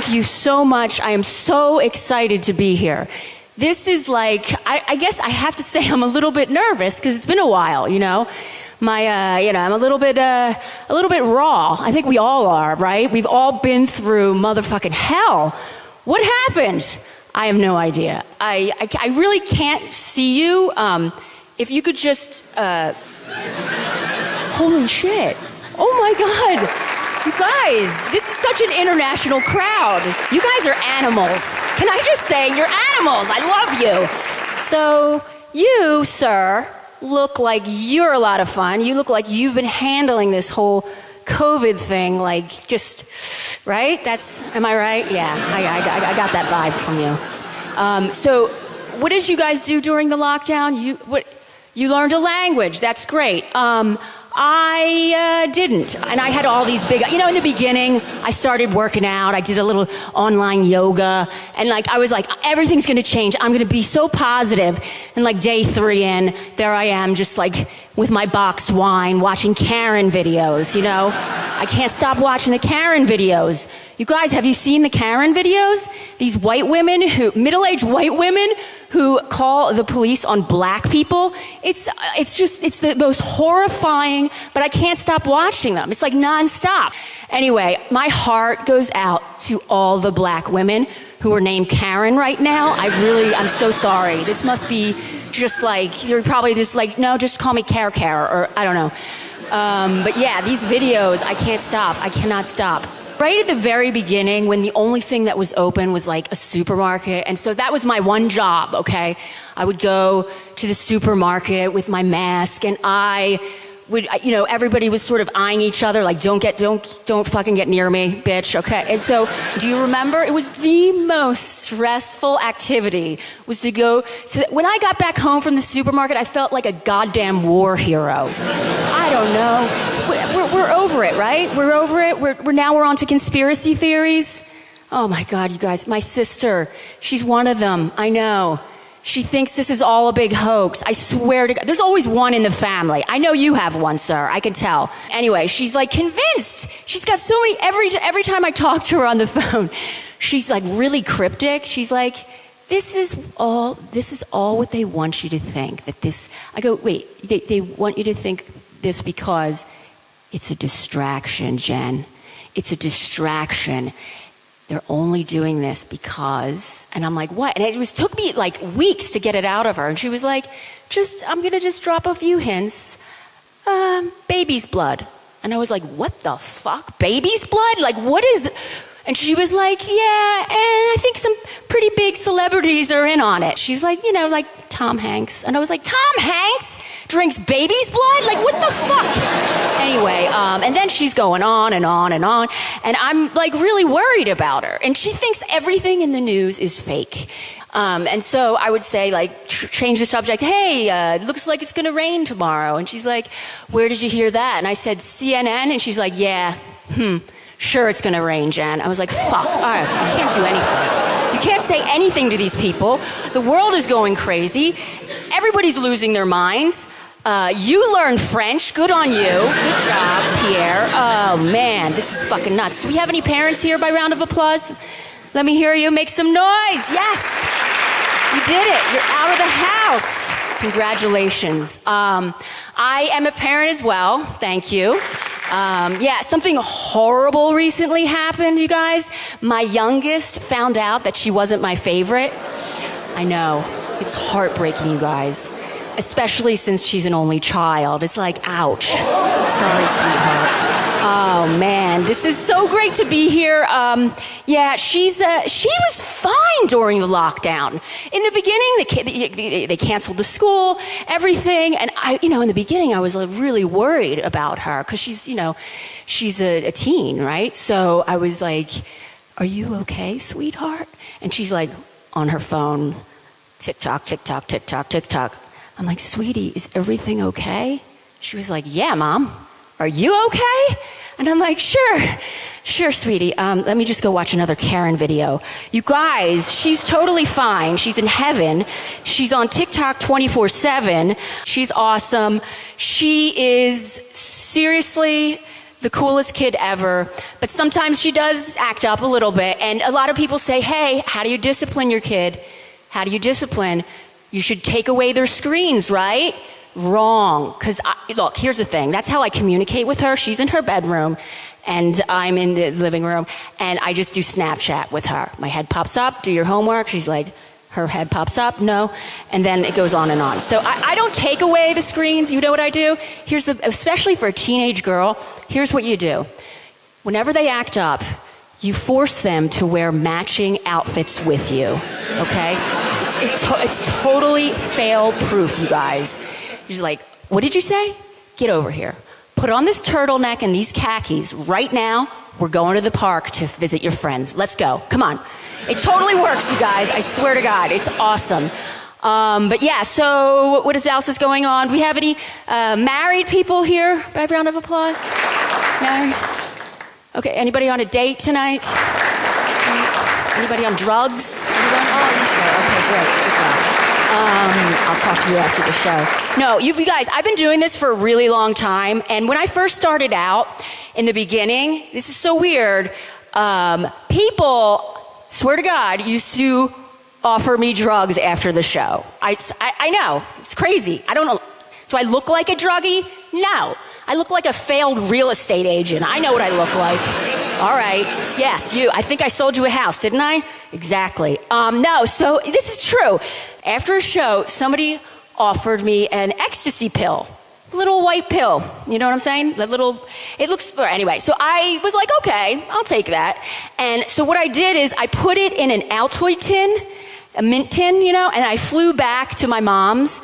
thank you so much. I am so excited to be here. This is like, I, I guess I have to say I'm a little bit nervous because it's been a while, you know? My, uh, you know, I'm a little bit, uh, a little bit raw. I think we all are, right? We've all been through motherfucking hell. What happened? I have no idea. I, I, I really can't see you. Um, if you could just, uh, holy shit. Oh my God. You guys, this is such an international crowd. You guys are animals. Can I just say, you're animals. I love you. So, you, sir, look like you're a lot of fun. You look like you've been handling this whole COVID thing, like just, right? That's, am I right? Yeah, I, I, I got that vibe from you. Um, so, what did you guys do during the lockdown? You, what, you learned a language. That's great. Um, I uh, didn't. And I had all these big, you know, in the beginning, I started working out. I did a little online yoga. And like, I was like, everything's going to change. I'm going to be so positive. And like, day three in, there I am, just like with my boxed wine, watching Karen videos, you know? I can't stop watching the Karen videos. You guys, have you seen the Karen videos? These white women who, middle aged white women who call the police on black people. It's, it's just, it's the most horrifying, but I can't stop watching them. It's like nonstop. Anyway, my heart goes out to all the black women who are named Karen right now. I really, I'm so sorry. This must be just like, you're probably just like, no, just call me Care Care, or I don't know. Um, but yeah, these videos, I can't stop. I cannot stop. Right at the very beginning, when the only thing that was open was like a supermarket, and so that was my one job, okay? I would go to the supermarket with my mask, and I would, you know, everybody was sort of eyeing each other, like, don't get, don't, don't fucking get near me, bitch, okay? And so, do you remember? It was the most stressful activity was to go to, when I got back home from the supermarket, I felt like a goddamn war hero. I don't know. We're, we're, over it, right? We're over it. We're, we're now we're on to conspiracy theories. Oh my God, you guys, my sister, she's one of them. I know. She thinks this is all a big hoax. I swear to God. There's always one in the family. I know you have one, sir. I can tell. Anyway, she's like convinced. She's got so many, every, every time I talk to her on the phone, she's like really cryptic. She's like, this is all, this is all what they want you to think. That this, I go, wait, they, they want you to think this because it's a distraction, Jen. It's a distraction they're only doing this because and i'm like what? And it was took me like weeks to get it out of her. And she was like just i'm gonna just drop a few hints. Um, baby's blood. And i was like what the fuck? Baby's blood? Like what is and she was like yeah and i think some pretty big celebrities are in on it. She's like you know like tom hanks. And i was like tom hanks drinks baby's blood? Like, what the fuck? Anyway, um, and then she's going on and on and on, and I'm like really worried about her. And she thinks everything in the news is fake. Um, and so I would say, like, tr- change the subject. Hey, uh, looks like it's going to rain tomorrow. And she's like, Where did you hear that? And I said, CNN. And she's like, Yeah, hmm, sure it's going to rain, Jen. I was like, Fuck, all right, I can't do anything. You can't say anything to these people. The world is going crazy. Everybody's losing their minds. Uh, you learned French. Good on you. Good job, Pierre. Oh, man, this is fucking nuts. Do we have any parents here by round of applause? Let me hear you make some noise. Yes. You did it. You're out of the house. Congratulations. Um, I am a parent as well. Thank you. Um, yeah, something horrible recently happened, you guys. My youngest found out that she wasn't my favorite. I know. It's heartbreaking, you guys especially since she's an only child. It's like, ouch. Sorry, sweetheart. Oh man, this is so great to be here. Um, yeah, she's uh, she was fine during the lockdown. In the beginning, they, they, canceled the school, everything, and I, you know, in the beginning, I was really worried about her because she's, you know, she's a, a teen, right? So I was like, "Are you okay, sweetheart?" And she's like on her phone, tick tock, tick tock, tick tock, tick tock. I'm like, sweetie, is everything okay? She was like, yeah, mom. Are you okay? And I'm like, sure, sure, sweetie. Um, let me just go watch another Karen video. You guys, she's totally fine. She's in heaven. She's on TikTok 24 7. She's awesome. She is seriously the coolest kid ever, but sometimes she does act up a little bit. And a lot of people say, hey, how do you discipline your kid? How do you discipline? You should take away their screens, right? Wrong. Because, look, here's the thing that's how I communicate with her. She's in her bedroom, and I'm in the living room, and I just do Snapchat with her. My head pops up, do your homework. She's like, her head pops up, no, and then it goes on and on. So I, I, don't take away the screens. You know what I do? Here's the, especially for a teenage girl, here's what you do. Whenever they act up, you force them to wear matching outfits with you, okay? It's, it to, it's totally fail proof, you guys. You're like, what did you say? Get over here. Put on this turtleneck and these khakis right now. We're going to the park to visit your friends. Let's go. Come on. It totally works, you guys. I swear to God, it's awesome. Um, but yeah, so what else is going on? Do we have any uh, married people here? By round of applause. Married. Okay. Anybody on a date tonight? Anybody on drugs? Anyone? Oh, Lisa. Okay, great. Um, I'll talk to you after the show. No, you, you guys, I've been doing this for a really long time, and when I first started out in the beginning, this is so weird. Um, people swear to God, used to offer me drugs after the show. I, I, I, know, it's crazy. I don't know. Do I look like a druggie? No. I look like a failed real estate agent. I know what I look like. All right. Yes, you. I think I sold you a house, didn't I? Exactly. Um, no, so this is true. After a show, somebody offered me an ecstasy pill little white pill. You know what I'm saying? The little, it looks, anyway. So I was like, okay, I'll take that. And so what I did is I put it in an Altoid tin, a mint tin, you know, and I flew back to my mom's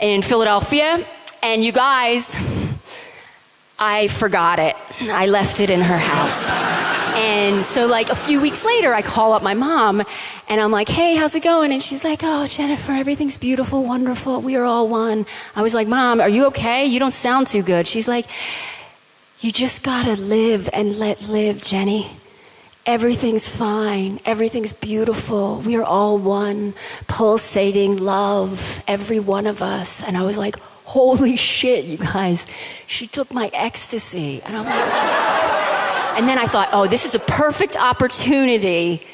in Philadelphia. And you guys, I forgot it. I left it in her house. And so, like, a few weeks later, I call up my mom and I'm like, hey, how's it going? And she's like, oh, Jennifer, everything's beautiful, wonderful. We are all one. I was like, Mom, are you okay? You don't sound too good. She's like, you just gotta live and let live, Jenny. Everything's fine. Everything's beautiful. We are all one, pulsating love, every one of us. And I was like, holy shit, you guys. She took my ecstasy. And I'm like, fuck. And then I thought, oh, this is a perfect opportunity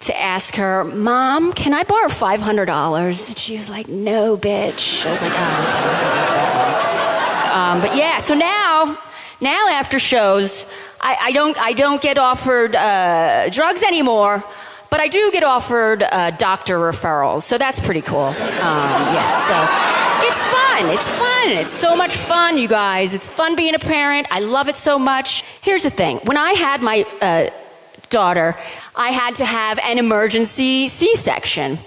to ask her, Mom, can I borrow $500? And she's like, No, bitch. I was like, Oh. Um, but yeah, so now, now after shows, I, I don't, I don't get offered uh, drugs anymore, but I do get offered uh, doctor referrals, so that's pretty cool. Um, yeah, so it's fun. It's fun. It's so much fun, you guys. It's fun being a parent. I love it so much. Here's the thing when I had my uh, daughter, I had to have an emergency C section.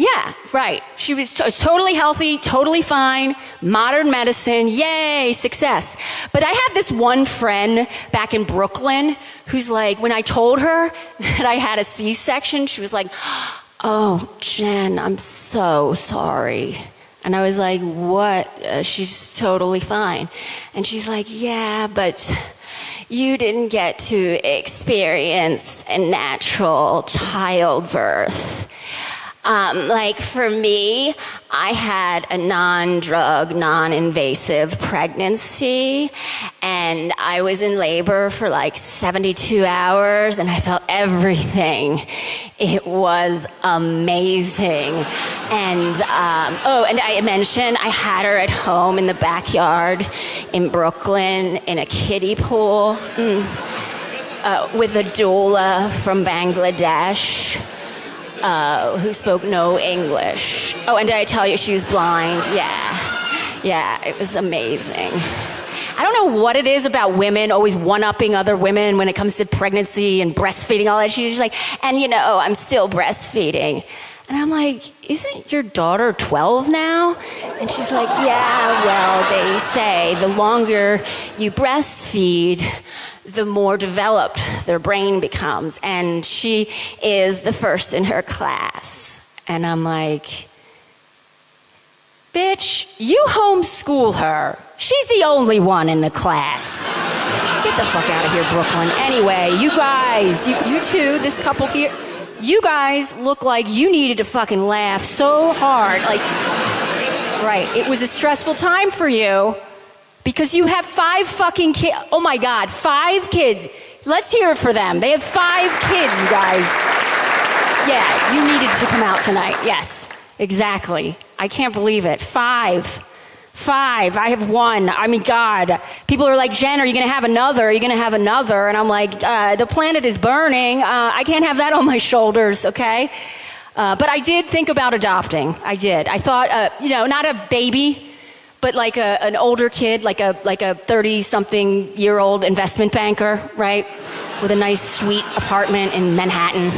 Yeah, right. She was totally healthy, totally fine, modern medicine, yay, success. But I had this one friend back in Brooklyn who's like, when I told her that I had a C section, she was like, oh, Jen, I'm so sorry. And I was like, what? Uh, she's totally fine. And she's like, yeah, but you didn't get to experience a natural childbirth. Um, like for me, I had a non drug, non invasive pregnancy, and I was in labor for like 72 hours, and I felt everything. It was amazing. And um, oh, and I mentioned I had her at home in the backyard in Brooklyn in a kiddie pool mm, uh, with a doula from Bangladesh uh, who spoke no English. Oh, and did I tell you she was blind? Yeah. Yeah, it was amazing. I don't know what it is about women always one upping other women when it comes to pregnancy and breastfeeding, all that. She's like, and you know, I'm still breastfeeding. And I'm like, isn't your daughter 12 now? And she's like, yeah, well, they say the longer you breastfeed, the more developed their brain becomes. And she is the first in her class. And I'm like, bitch, you homeschool her. She's the only one in the class. Get the fuck out of here, Brooklyn. Anyway, you guys, you, you two, this couple here, you guys look like you needed to fucking laugh so hard. Like, right, it was a stressful time for you Because you have five fucking kids. Oh my God, five kids. Let's hear it for them. They have five kids, you guys. Yeah, you needed to come out tonight. Yes, exactly. I can't believe it. Five. Five. I have one. I mean, God. People are like, Jen, are you going to have another? Are you going to have another? And I'm like, uh, the planet is burning. Uh, I can't have that on my shoulders, okay? Uh, but I did think about adopting. I did. I thought, uh, you know, not a baby, but like a, an older kid, like a like a 30 something year old investment banker, right? With a nice sweet apartment in Manhattan.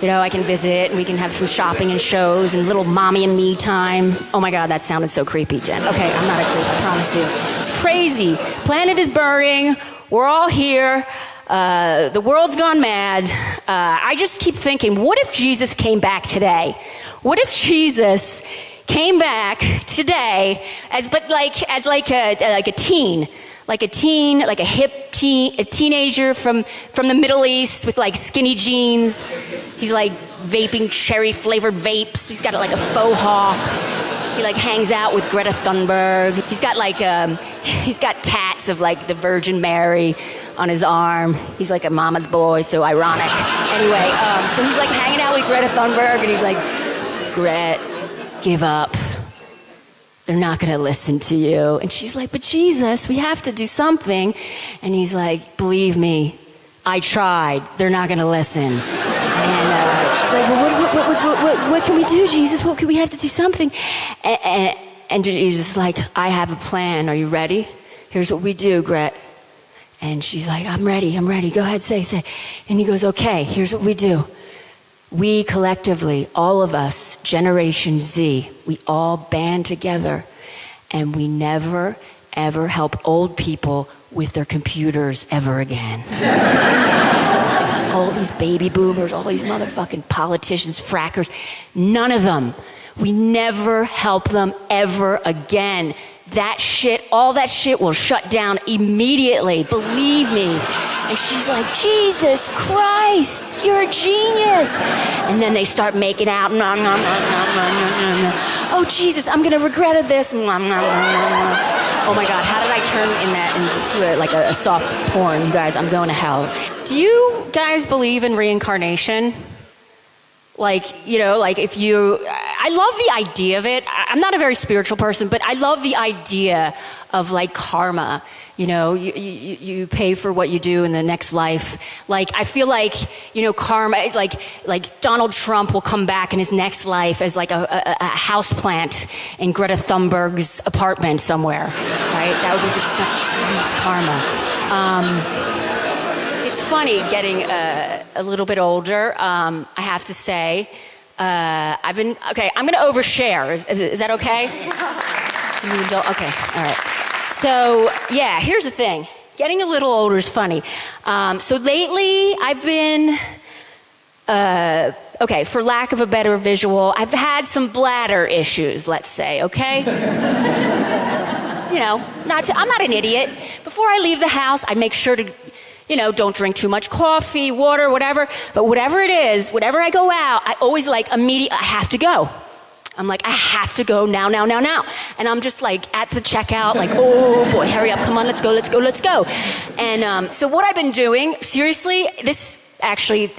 You know, I can visit and we can have some shopping and shows and little mommy and me time. Oh my God, that sounded so creepy, Jen. Okay, I'm not a creep, I promise you. It's crazy. Planet is burning. We're all here. Uh, the world's gone mad. Uh, I just keep thinking, what if Jesus came back today? What if Jesus came back today as, but like, as like a, like a teen? like a teen, like a hip teen, a teenager from, from the Middle East with like skinny jeans. He's like vaping cherry flavored vapes. He's got like a faux hawk. He like hangs out with Greta Thunberg. He's got like um, he's got tats of like the Virgin Mary on his arm. He's like a mama's boy, so ironic. Anyway, um, so he's like hanging out with Greta Thunberg, and he's like, Gret, give up they're not going to listen to you. And she's like, But Jesus, we have to do something. And he's like, Believe me, I tried. They're not going to listen. And uh, she's like, Well, what, what, what, what, can we do, Jesus? What can we have to do something? And, and, and Jesus is like, I have a plan. Are you ready? Here's what we do, Gret. And she's like, I'm ready, I'm ready. Go ahead, say, say. And he goes, Okay, here's what we do we collectively, all of us, Generation Z, we all band together and we never, ever help old people with their computers ever again. all these baby boomers, all these motherfucking politicians, frackers, none of them. We never help them ever again that shit, all that shit will shut down immediately. Believe me. And she's like, Jesus Christ, you're a genius. And then they start making out. Nom, nom, nom, oh, Jesus, I'm going to regret this. Oh, my God, how did I turn in that into a, like a, a soft porn? You guys, I'm going to hell. Do you guys believe in reincarnation? Like, you know, like if you, I love the idea of it. I'm not a very spiritual person, but I love the idea of like karma. You know, you, you, you pay for what you do in the next life. Like, I feel like, you know, karma, like, like Donald Trump will come back in his next life as like a, a, a house plant in Greta Thunberg's apartment somewhere, right? That would be just such sweet karma. Um, it's funny getting uh, a little bit older. Um, I have to say, uh, I've been okay. I'm going to overshare. Is, is, that okay? Okay, all right. So yeah, here's the thing. Getting a little older is funny. Um, so lately, I've been. Uh, okay, for lack of a better visual, I've had some bladder issues, let's say, okay? you know, not to, I'm not an idiot. Before I leave the house, I make sure to you know, don't drink too much coffee, water, whatever. But whatever it is, whatever I go out, I always like immediate, I have to go. I'm like, I have to go now, now, now, now. And I'm just like at the checkout, like, oh boy, hurry up, come on, let's go, let's go, let's go. And um, so what I've been doing, seriously, this actually,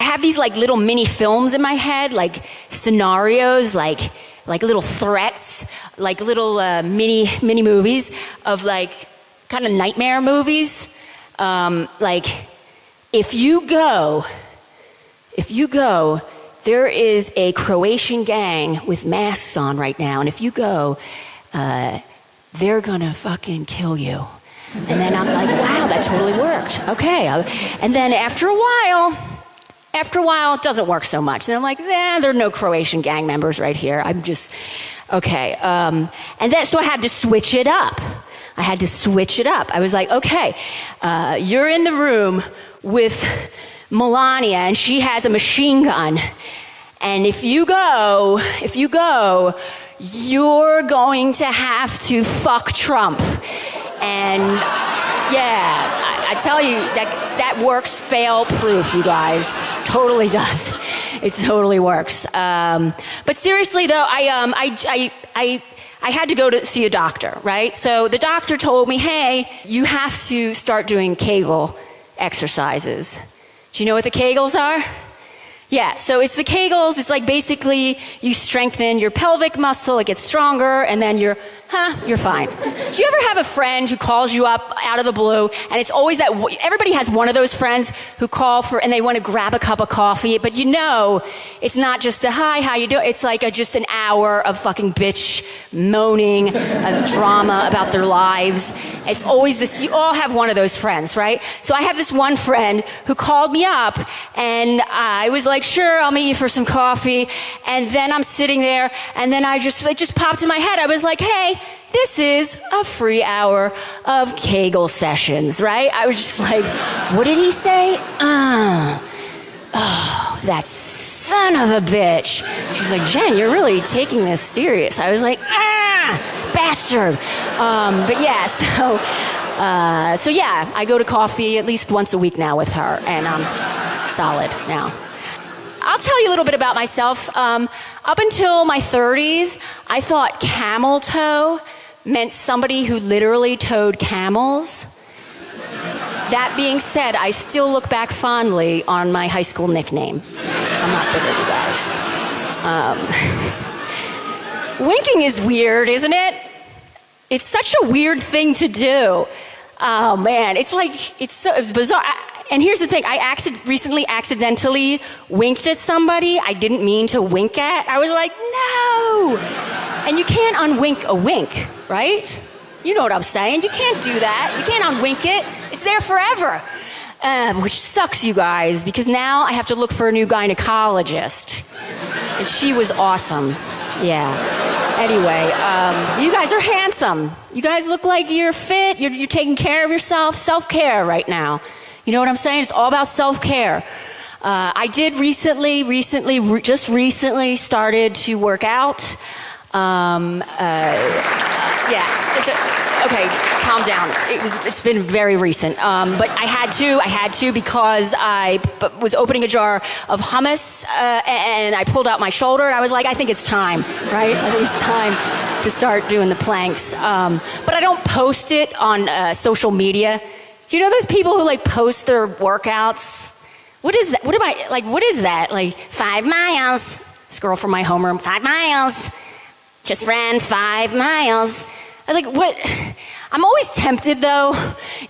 I have these like little mini films in my head, like scenarios, like, like little threats, like little uh, mini, mini movies of like kind of nightmare movies um, like, if you go, if you go, there is a Croatian gang with masks on right now, and if you go, uh, they're gonna fucking kill you. And then I'm like, wow, that totally worked. Okay. And then after a while, after a while, it doesn't work so much. And I'm like, nah, there are no Croatian gang members right here. I'm just, okay. Um, and then, so I had to switch it up. I had to switch it up. I was like, okay, uh, you're in the room with Melania and she has a machine gun. And if you go, if you go, you're going to have to fuck Trump. And yeah, I, I tell you, that, that works fail proof, you guys. Totally does. It totally works. Um, but seriously, though, I, um, I, I, I I had to go to see a doctor, right? So the doctor told me, hey, you have to start doing Kegel exercises. Do you know what the Kegels are? Yeah, so it's the Kegels. It's like basically you strengthen your pelvic muscle, it gets stronger, and then you're, huh, you're fine. Do you ever have a friend who calls you up out of the blue, and it's always that, everybody has one of those friends who call for, and they want to grab a cup of coffee, but you know it's not just a hi, how you doing? It's like a, just an hour of fucking bitch moaning, a drama about their lives. It's always this, you all have one of those friends, right? So I have this one friend who called me up, and I was like, sure, I'll meet you for some coffee. And then I'm sitting there, and then I just, it just popped in my head. I was like, hey, this is a free hour of Kegel sessions, right? I was just like, what did he say? Uh, oh, that son of a bitch. She's like, Jen, you're really taking this serious. I was like, ah, bastard. Um, but yeah, so, uh, so yeah, I go to coffee at least once a week now with her, and I'm solid now. I'll tell you a little bit about myself. Um, up until my 30s, I thought camel toe meant somebody who literally towed camels. That being said, I still look back fondly on my high school nickname. I'm not bitter, you guys. Um, winking is weird, isn't it? It's such a weird thing to do. Oh man, it's like, it's so it's bizarre. I, and here's the thing I accident, recently accidentally winked at somebody I didn't mean to wink at. I was like, no! And you can't unwink a wink, right? You know what I'm saying. You can't do that. You can't unwink it, it's there forever. Uh, which sucks, you guys, because now I have to look for a new gynecologist. And she was awesome. Yeah. Anyway, um, you guys are handsome. You guys look like you're fit. You're, you're taking care of yourself. Self care right now. You know what I'm saying? It's all about self care. Uh, I did recently, recently, re- just recently started to work out. Um, uh, yeah, a, okay, calm down. It was, it's been very recent, um, but I had to. I had to because I was opening a jar of hummus uh, and I pulled out my shoulder. And I was like, I think it's time, right? I think it's time to start doing the planks. Um, but I don't post it on uh, social media do you know those people who like post their workouts? What is that? What am I like? What is that? Like five miles. This girl from my homeroom, five miles. Just ran five miles. I was like, what? I'm always tempted though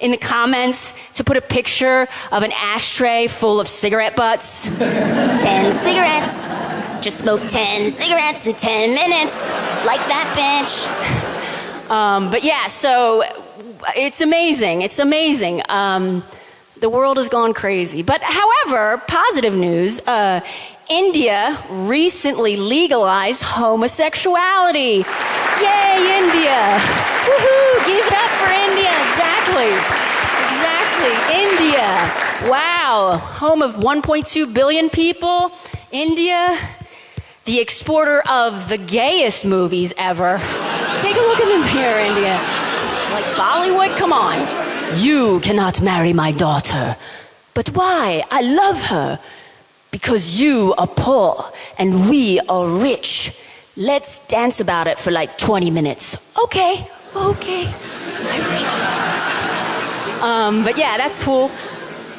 in the comments to put a picture of an ashtray full of cigarette butts. 10 cigarettes. Just smoked 10 cigarettes in 10 minutes. Like that bitch. Um, but yeah, so it's amazing. It's amazing. Um, the world has gone crazy. But however, positive news. Uh, India recently legalized homosexuality. Yay, India! Woohoo! Give it up for India. Exactly. Exactly. India. Wow. Home of 1.2 billion people. India. The exporter of the gayest movies ever. Take a look in the mirror, India. Like Bollywood? Come on. You cannot marry my daughter. But why? I love her. Because you are poor and we are rich. Let's dance about it for like 20 minutes. Okay, okay. Um, but yeah, that's cool.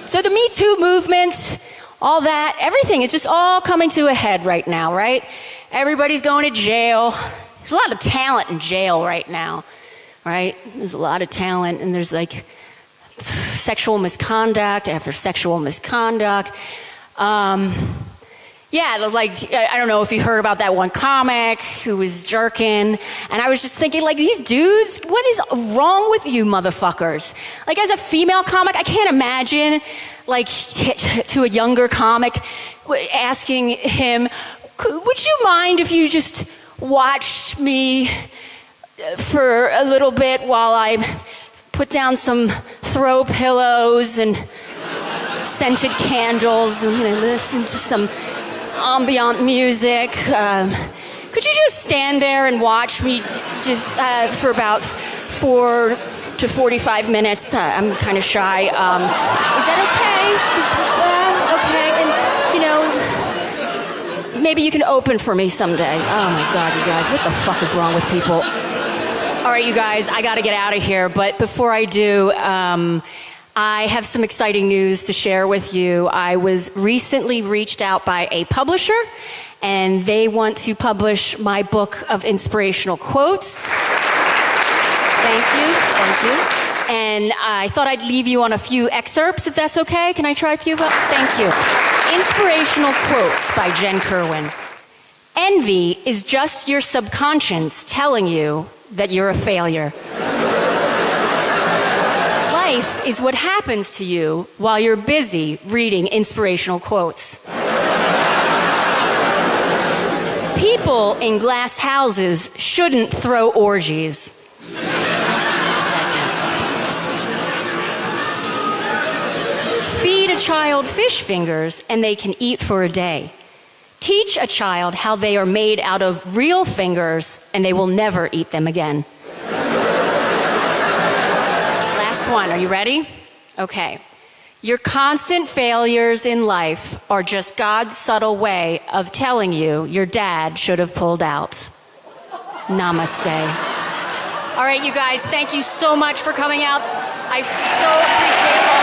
So the Me Too movement, all that, everything, it's just all coming to a head right now, right? Everybody's going to jail. There's a lot of talent in jail right now right? There's a lot of talent, and there's like sexual misconduct after sexual misconduct. Um, yeah, like, I don't know if you heard about that one comic who was jerking. And I was just thinking, like, these dudes, what is wrong with you motherfuckers? Like, as a female comic, I can't imagine, like, to a younger comic asking him, would you mind if you just watched me for a little bit while I put down some throw pillows and scented candles and you know, listen to some ambient music. Um, could you just stand there and watch me just uh, for about four to 45 minutes? Uh, I'm kind of shy. Um, is that okay? Is, uh, okay. And, you know, maybe you can open for me someday. Oh my God, you guys, what the fuck is wrong with people? All right, you guys, I got to get out of here. But before I do, um, I have some exciting news to share with you. I was recently reached out by a publisher, and they want to publish my book of inspirational quotes. Thank you, thank you. And I thought I'd leave you on a few excerpts, if that's okay. Can I try a few? Thank you. Inspirational quotes by Jen Kerwin. Envy is just your subconscious telling you that you're a failure. Life is what happens to you while you're busy reading inspirational quotes. People in glass houses shouldn't throw orgies. Feed a child fish fingers and they can eat for a day. Teach a child how they are made out of real fingers and they will never eat them again. Last one. Are you ready? Okay. Your constant failures in life are just God's subtle way of telling you your dad should have pulled out. Namaste. All right, you guys, thank you so much for coming out. I so appreciate all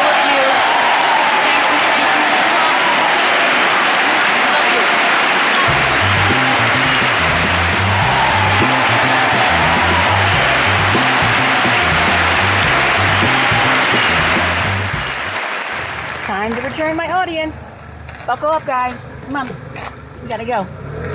Time to return my audience. Buckle up, guys. Come on. We gotta go.